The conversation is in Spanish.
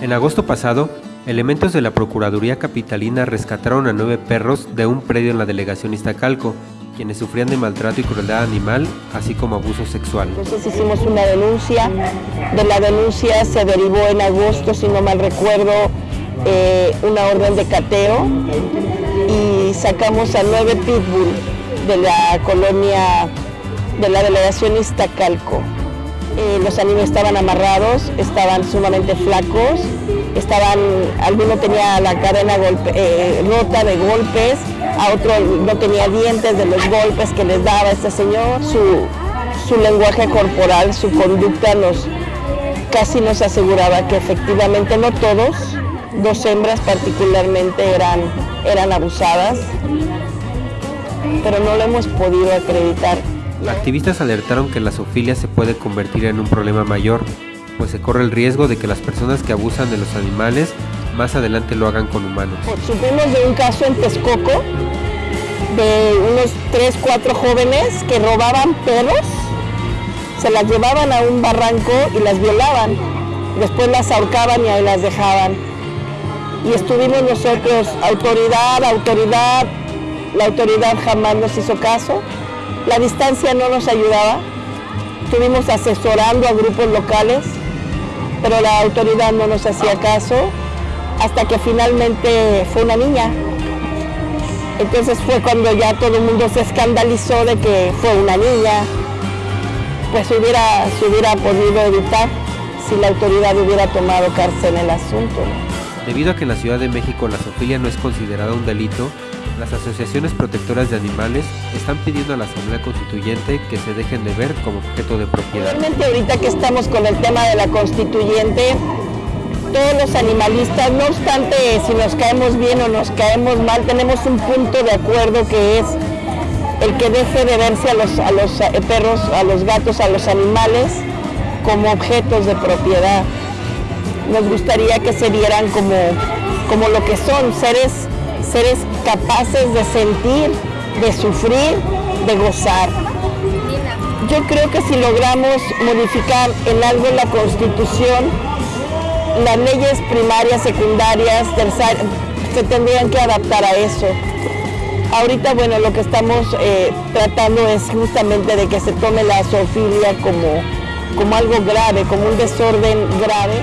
En agosto pasado, elementos de la Procuraduría Capitalina rescataron a nueve perros de un predio en la delegación Iztacalco, quienes sufrían de maltrato y crueldad animal, así como abuso sexual. Entonces hicimos una denuncia, de la denuncia se derivó en agosto, si no mal recuerdo, eh, una orden de cateo y sacamos a nueve pitbull de la colonia de la delegación Iztacalco. Eh, los animales estaban amarrados, estaban sumamente flacos, estaban, alguno tenía la cadena eh, rota de golpes, a otro no tenía dientes de los golpes que les daba este señor. Su, su lenguaje corporal, su conducta nos casi nos aseguraba que efectivamente no todos, dos hembras particularmente eran, eran abusadas, pero no lo hemos podido acreditar. Activistas alertaron que la zoofilia se puede convertir en un problema mayor, pues se corre el riesgo de que las personas que abusan de los animales más adelante lo hagan con humanos. Supimos de un caso en Texcoco de unos 3, 4 jóvenes que robaban perros, se las llevaban a un barranco y las violaban, después las ahorcaban y ahí las dejaban. Y estuvimos nosotros, autoridad, autoridad, la autoridad jamás nos hizo caso, la distancia no nos ayudaba, estuvimos asesorando a grupos locales, pero la autoridad no nos hacía caso, hasta que finalmente fue una niña. Entonces fue cuando ya todo el mundo se escandalizó de que fue una niña, pues hubiera, se hubiera podido evitar si la autoridad hubiera tomado cárcel en el asunto. Debido a que en la Ciudad de México la zoofilia no es considerada un delito, las asociaciones protectoras de animales están pidiendo a la Asamblea Constituyente que se dejen de ver como objeto de propiedad. Realmente ahorita que estamos con el tema de la Constituyente, todos los animalistas, no obstante si nos caemos bien o nos caemos mal, tenemos un punto de acuerdo que es el que deje de verse a los, a los eh, perros, a los gatos, a los animales como objetos de propiedad. Nos gustaría que se vieran como, como lo que son, seres seres capaces de sentir, de sufrir, de gozar. Yo creo que si logramos modificar en algo la Constitución, las leyes primarias, secundarias, terciarias, se tendrían que adaptar a eso. Ahorita, bueno, lo que estamos eh, tratando es justamente de que se tome la zoofilia como, como algo grave, como un desorden grave.